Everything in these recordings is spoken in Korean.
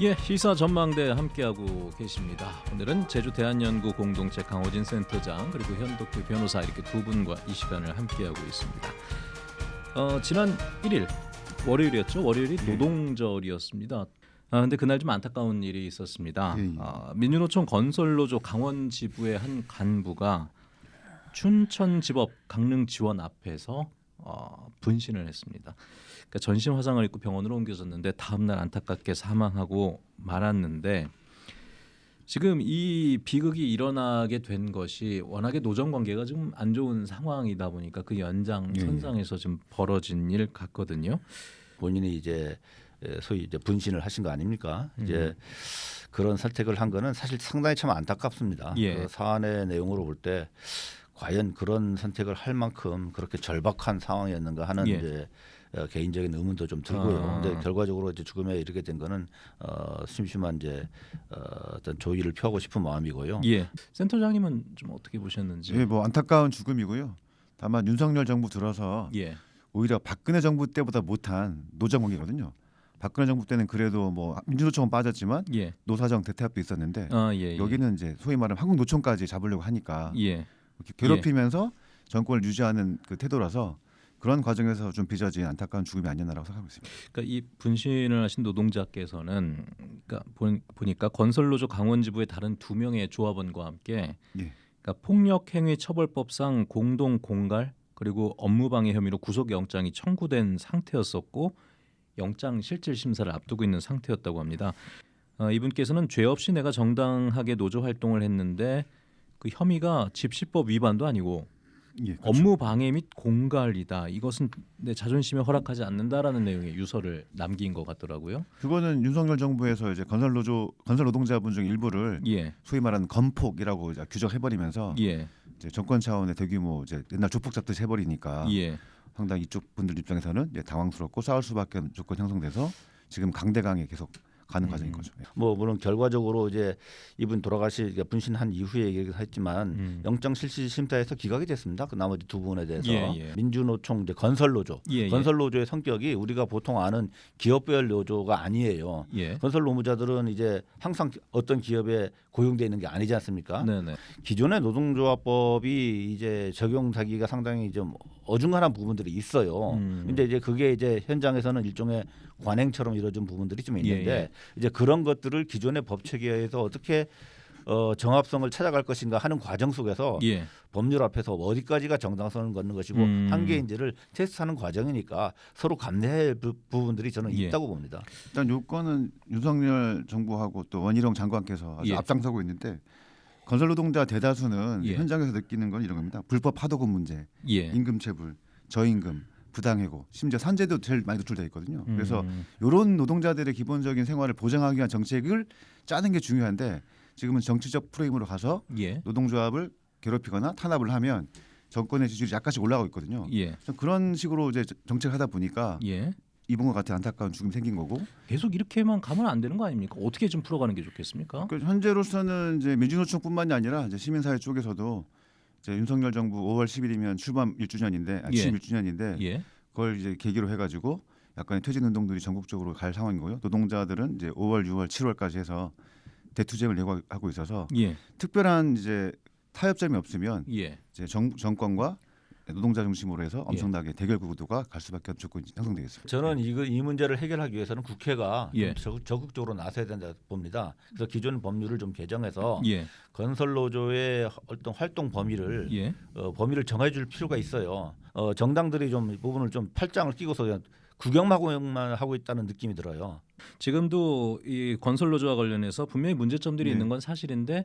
예, 시사 전망대 함께하고 계십니다. 오늘은 제주 대한연구 공동체 강호진 센터장 그리고 현덕규 변호사 이렇게 두 분과 이 시간을 함께하고 있습니다. 어, 지난 1일 월요일이었죠. 월요일이 예. 노동절이었습니다. 아, 근데 그날 좀 안타까운 일이 있었습니다. 예, 예. 아, 민주노총 건설노조 강원 지부의 한 간부가 춘천지법 강릉 지원 앞에서 어, 분신을 했습니다. 그러니까 전신 화상을 입고 병원으로 옮겨졌는데 다음 날 안타깝게 사망하고 말았는데 지금 이 비극이 일어나게 된 것이 워낙에 노정 관계가 좀안 좋은 상황이다 보니까 그 연장 예, 예. 선상에서 좀 벌어진 일 같거든요. 본인이 이제 에, 소위 이제 분신을 하신 거 아닙니까? 음. 이제 그런 선택을 한 거는 사실 상당히 참 안타깝습니다. 예. 그 사안의 내용으로 볼 때 과연 그런 선택을 할 만큼 그렇게 절박한 상황이었는가 하는 예. 이제 어, 개인적인 의문도 좀 들고요. 아. 근데 결과적으로 이제 죽음에 이르게 된 거는 어, 심심한 이제 어, 어떤 조의를 표하고 싶은 마음이고요. 예, 센터장님은 좀 어떻게 보셨는지. 예, 뭐 안타까운 죽음이고요. 다만 윤석열 정부 들어서 예, 오히려 박근혜 정부 때보다 못한 노정국이거든요. 박근혜 정부 때는 그래도 뭐 민주노총은 빠졌지만 예, 노사정 대퇴합도 있었는데 아 예, 예. 여기는 이제 소위 말하는 한국노총까지 잡으려고 하니까 예, 괴롭히면서 정권을 유지하는 그 태도라서 그런 과정에서 좀 빚어진 안타까운 죽음이 아니었나라고 생각하고 있습니다. 그러니까 이 분신을 하신 노동자께서는 그러니까 보- 보니까 건설노조 강원지부의 다른 두 명의 조합원과 함께 예. 그러니까 폭력행위 처벌법상 공동 공갈 그리고 업무방해 혐의로 구속영장이 청구된 상태였었고 영장 실질 심사를 앞두고 있는 상태였다고 합니다. 어, 이분께서는 죄 없이 내가 정당하게 노조 활동을 했는데 그 혐의가 집시법 위반도 아니고 예, 그렇죠. 업무 방해 및 공갈이다. 이것은 내 자존심에 허락하지 않는다라는 내용의 유서를 남긴 것 같더라고요. 그거는 윤석열 정부에서 이제 건설 노조 건설 노동자분 중 일부를 예, 소위 말하는 건폭이라고 이제 규정해버리면서 예, 이제 정권 차원의 대규모 이제 옛날 조폭 잡듯이 해버리니까 예, 상당히 이쪽 분들 입장에서는 이제 당황스럽고 싸울 수밖에 없는 조건 형성돼서 지금 강대강에 계속 가는 음. 과정인 거죠. 예. 뭐 물론 결과적으로 이제 이분 돌아가시 분신한 이후에 얘기를 했지만 음. 영장 실시 심사에서 기각이 됐습니다. 그 나머지 두 부분에 대해서 예, 예. 민주노총 이제 건설노조 예, 예. 건설노조의 성격이 우리가 보통 아는 기업별 노조가 아니에요. 예, 건설 노무자들은 이제 항상 어떤 기업에 고용돼 있는 게 아니지 않습니까? 네, 네, 기존의 노동조합법이 이제 적용하기가 상당히 좀 어중간한 부분들이 있어요. 음. 근데 이제 그게 이제 현장에서는 일종의 관행처럼 이루어진 부분들이 좀 있는데 예, 예. 이제 그런 것들을 기존의 법 체계에서 어떻게 어, 정합성을 찾아갈 것인가 하는 과정 속에서 예, 법률 앞에서 어디까지가 정당성을 걷는 것이고 음. 한계인지를 테스트하는 과정이니까 서로 감내할 부- 부분들이 저는 예. 있다고 봅니다. 일단 요건은 윤석열 정부하고 또 원희룡 장관께서 아주 예. 앞장서고 있는데 건설 노동자 대다수는 예. 현장에서 느끼는 건 이런 겁니다. 불법 하도급 문제, 예. 임금 체불, 저임금, 부당해고, 심지어 산재도 제일 많이 노출돼 있거든요. 그래서 음. 이런 노동자들의 기본적인 생활을 보장하기 위한 정책을 짜는 게 중요한데 지금은 정치적 프레임으로 가서 예, 노동조합을 괴롭히거나 탄압을 하면 정권의 지지율이 약간씩 올라가고 있거든요. 예, 좀 그런 식으로 이제 정책을 하다 보니까 예. 이분과 같은 안타까운 죽음이 생긴 거고 계속 이렇게만 가면 안 되는 거 아닙니까? 어떻게 좀 풀어가는 게 좋겠습니까? 그 현재로서는 이제 민주노총뿐만이 아니라 이제 시민사회 쪽에서도 이제 윤석열 정부 5월 10일이면 출범 1주년인데 아, 예. 취임 1주년인데 예, 그걸 이제 계기로 해가지고 약간의 퇴진 운동들이 전국적으로 갈 상황이고요. 노동자들은 이제 5월, 6월, 7월까지 해서 대투쟁을 예고하고 있어서 예, 특별한 이제 타협점이 없으면 예. 이제 정, 정권과 노동자 중심으로 예. 해서 엄청나게 대결 구도가 갈 수밖에 조건이 형성되겠습니다. 저는 이거 이 문제를 해결하기 위해서는 국회가 예. 적극, 적극적으로 나서야 된다 봅니다. 그래서 기존 법률을 좀 개정해서 예, 건설 노조의 어떤 활동 범위를 예, 어, 범위를 정해줄 필요가 있어요. 어, 정당들이 좀이 부분을 좀 팔짱을 끼고서 그냥 구경만 하고 있다는 느낌이 들어요. 지금도 이 건설 노조와 관련해서 분명히 문제점들이 네. 있는 건 사실인데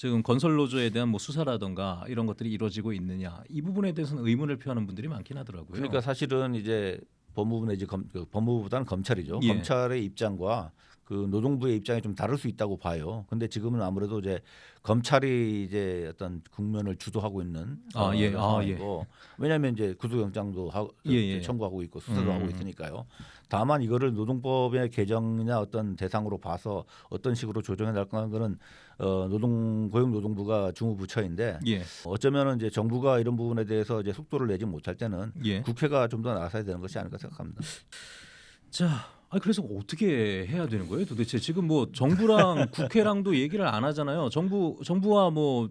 지금 건설 노조에 대한 뭐 수사라든가 이런 것들이 이루어지고 있느냐 이 부분에 대해서는 의문을 표하는 분들이 많긴 하더라고요. 그러니까 사실은 이제 법무부 내지 검, 그 법무부보다는 검찰이죠. 예. 검찰의 입장과 그 노동부의 입장이 좀 다를 수 있다고 봐요. 근데 지금은 아무래도 이제 검찰이 이제 어떤 국면을 주도하고 있는 아, 어, 예. 아, 상황이고 왜냐하면 이제 구속영장도 하, 예, 예. 청구하고 있고 수사도 음. 하고 있으니까요. 다만 이거를 노동법의 개정이나 어떤 대상으로 봐서 어떤 식으로 조정해 나갈 거는 어, 노동 고용노동부가 주무부처인데 예, 어쩌면은 이제 정부가 이런 부분에 대해서 이제 속도를 내지 못할 때는 예. 국회가 좀 더 나서야 되는 것이 아닐까 생각합니다. 자 아 그래서 어떻게 해야 되는 거예요? 도대체 지금 뭐 정부랑 국회랑도 얘기를 안 하잖아요. 정부 정부와 뭐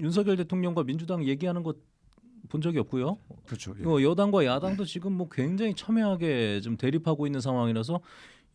윤석열 대통령과 민주당 얘기하는 것 본 적이 없고요. 그렇죠. 예. 어, 여당과 야당도 지금 뭐 굉장히 첨예하게 좀 대립하고 있는 상황이라서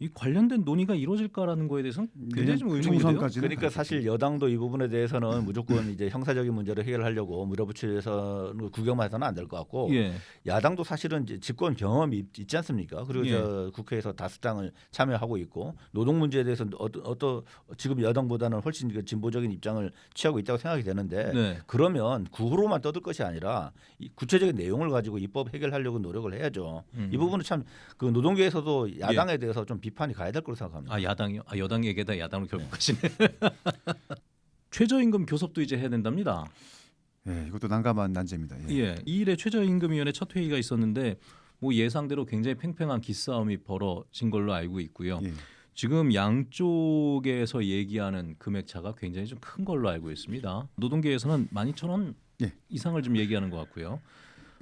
이 관련된 논의가 이루어질까라는 거에 대해서는 굉장히 좀 의문이 돼요. 총선까지는 그러니까. 사실 여당도 이 부분에 대해서는 무조건 이제 형사적인 문제를 해결하려고 밀어붙여서 구경만 해서는 안 될 것 같고 예, 야당도 사실은 이제 집권 경험이 있- 있지 않습니까? 그리고 예. 저 국회에서 다수당을 참여하고 있고 노동 문제에 대해서 어떤 어떤 지금 여당보다는 훨씬 그 진보적인 입장을 취하고 있다고 생각이 되는데 네, 그러면 구호로만 떠들 것이 아니라 이 구체적인 내용을 가지고 입법 해결하려고 노력을 해야죠. 음. 이 부분은 참 그 노동계에서도 야당에 대해서 좀 비 판이 가야 될 거로 생각합니다. 아 야당이요? 아 여당 얘기다 야당으로 결국 가시네. 최저임금 교섭도 이제 해야 된답니다. 예, 이것도 난감한 난제입니다. 예. 예, 이 일에 최저임금위원회 첫 회의가 있었는데 뭐 예상대로 굉장히 팽팽한 기싸움이 벌어진 걸로 알고 있고요. 예. 지금 양쪽에서 얘기하는 금액 차가 굉장히 좀 큰 걸로 알고 있습니다. 노동계에서는 12,000원 예. 이상을 좀 얘기하는 것 같고요.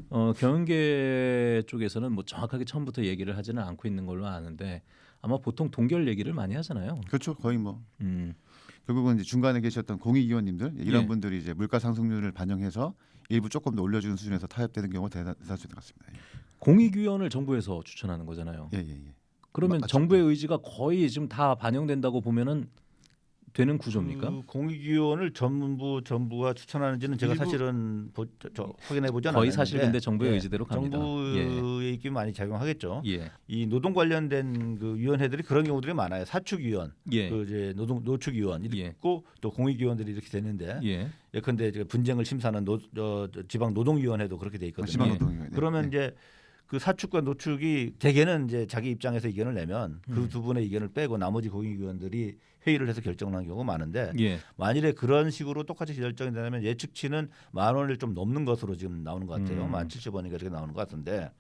어, 경영계 쪽에서는 뭐 정확하게 처음부터 얘기를 하지는 않고 있는 걸로 아는데 아마 보통 동결 얘기를 많이 하잖아요. 그렇죠. 거의 뭐 음, 결국은 이제 중간에 계셨던 공익위원님들 이런 예. 분들이 이제 물가 상승률을 반영해서 일부 조금 더 올려주는 수준에서 타협되는 경우가 대다- 대다수인 것 같습니다. 공익위원을 정부에서 추천하는 거잖아요. 예, 예, 예. 그러면 맞죠. 정부의 의지가 거의 지금 다 반영된다고 보면은 되는 구조입니까? 그 공익위원을 전부 정부가 추천하는지는 제가 사실은 보, 저, 저, 확인해 보지 않았는데 거의 사실 근데 정부의 의지대로 갑니다. 정부의 입김 많이 작용하겠죠. 예, 이 노동 관련된 그 위원회들이 그런 경우들이 많아요. 사측위원, 예, 그 이제 노동 노측위원 이렇게 예. 있고 또 공익위원들이 이렇게 되는데 예, 예컨대 이제 분쟁을 심사하는 노, 저, 저 지방 노동위원회도 그렇게 돼 있거든요. 지방 예. 노동위원회. 그러면 예. 이제 그 사축과 노축이 대개는 이제 자기 입장에서 의견을 내면 음. 그두 분의 의견을 빼고 나머지 공익위원들이 회의를 해서 결정을 하는 경우가 많은데 예, 만일에 그런 식으로 똑같이 결정이 되면 예측치는 만 원을 좀 넘는 것으로 지금 나오는 것 같아요. 음. 만 칠십 원인가 이렇게 나오는 것 같은데.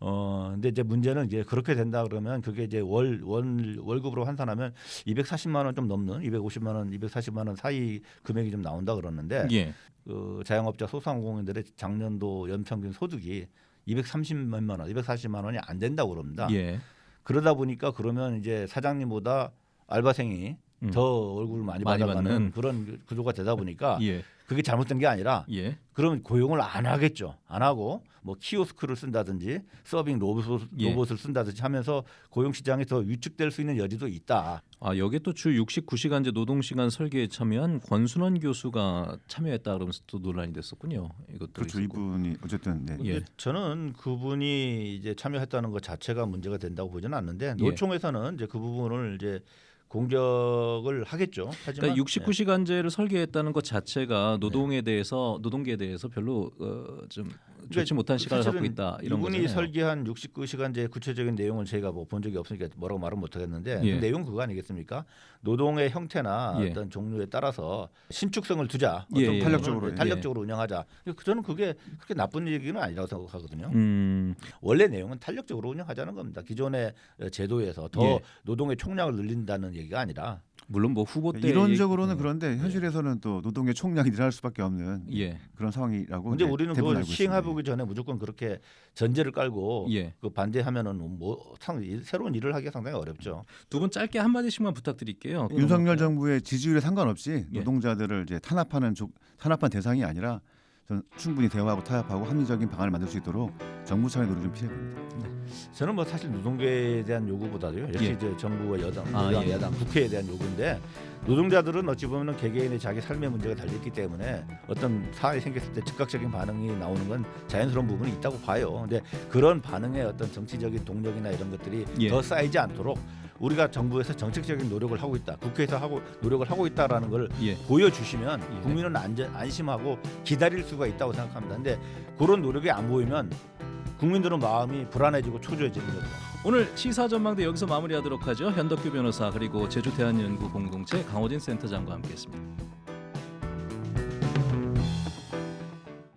어 근데 이제 문제는 이제 그렇게 된다 그러면 그게 이제 월 월 월급으로 환산하면 240만 원 좀 넘는 250만 원, 240만 원 사이 금액이 좀 나온다 그러는데 예, 그 자영업자 소상공인들의 작년도 연평균 소득이 230만 원, 240만 원이 안 된다고 그럽니다. 예. 그러다 보니까 그러면 이제 사장님보다 알바생이 음. 더 얼굴을 많이, 많이 받아가는 받는. 그런 구조가 되다 보니까 예, 그게 잘못된 게 아니라 예, 그러면 고용을 안 하겠죠. 안 하고 뭐 키오스크를 쓴다든지 서빙 로봇, 예. 로봇을 쓴다든지 하면서 고용 시장이 더 위축될 수 있는 여지도 있다. 아 여기에 또주 69시간제 노동시간 설계에 참여한 권순원 교수가 참여했다 그러면서 또 논란이 됐었군요. 이것도 그렇죠. 있었고. 이분이 어쨌든 네. 예. 저는 그분이 이제 참여했다는 것 자체가 문제가 된다고 보지는 않는데 예. 노총에서는 이제 그 부분을 이제 공격을 하겠죠. 하지만 그러니까 69시간제를 설계했다는 것 자체가 노동에 대해서 노동계에 대해서 별로 어, 좀 좋지 못한 시간을 갖고 있다 이런 이분이 거잖아요. 설계한 69시간제 구체적인 내용을 저희가 뭐 본 적이 없으니까 뭐라고 말은 못하겠는데 예. 그 내용 그거 아니겠습니까? 노동의 형태나 예. 어떤 종류에 따라서 신축성을 두자, 예, 어떤 예. 탄력적으로, 네, 탄력적으로 운영하자. 저는 그게 그렇게 나쁜 얘기는 아니라고 생각하거든요. 음, 원래 내용은 탄력적으로 운영하자는 겁니다. 기존의 제도에서 더 예. 노동의 총량을 늘린다는 얘기가 아니라 물론 뭐 후보 때 이론적으로는 얘기- 그런데 현실에서는 또 노동의 총량이 늘어날 수밖에 없는 예, 그런 상황이라고. 이제 우리는 그걸 있습니다. 보기 전에 무조건 그렇게 전제를 깔고 예. 그 반대하면은 뭐 상, 새로운 일을 하기가 상당히 어렵죠. 두 분 짧게 한 마디씩만 부탁드릴게요. 윤석열 정부의 지지율에 상관없이 예. 노동자들을 이제 탄압하는 조, 탄압한 대상이 아니라 저는 충분히 대화하고 타협하고 합리적인 방안을 만들 수 있도록 정부 차원의 노력이 좀 필요해 보입니다. 저는 뭐 사실 노동계에 대한 요구보다도요. 역시 예. 이제 정부와 여당, 아, 여당, 예. 야당, 국회에 대한 요구인데 노동자들은 어찌 보면 개개인의 자기 삶의 문제가 달렸기 때문에 어떤 사안이 생겼을 때 즉각적인 반응이 나오는 건 자연스러운 부분이 있다고 봐요. 근데 그런 반응에 어떤 정치적인 동력이나 이런 것들이 예. 더 쌓이지 않도록 우리가 정부에서 정책적인 노력을 하고 있다, 국회에서 하고 노력을 하고 있다라는 걸 예. 보여주시면 예. 국민은 안전, 안심하고 기다릴 수가 있다고 생각합니다. 근데 그런 노력이 안 보이면 국민들은 마음이 불안해지고 초조해지는 거죠. 오늘 시사 전망대 여기서 마무리하도록 하죠. 현덕규 변호사 그리고 제주 대한연구 공동체 강호진 센터장과 함께했습니다.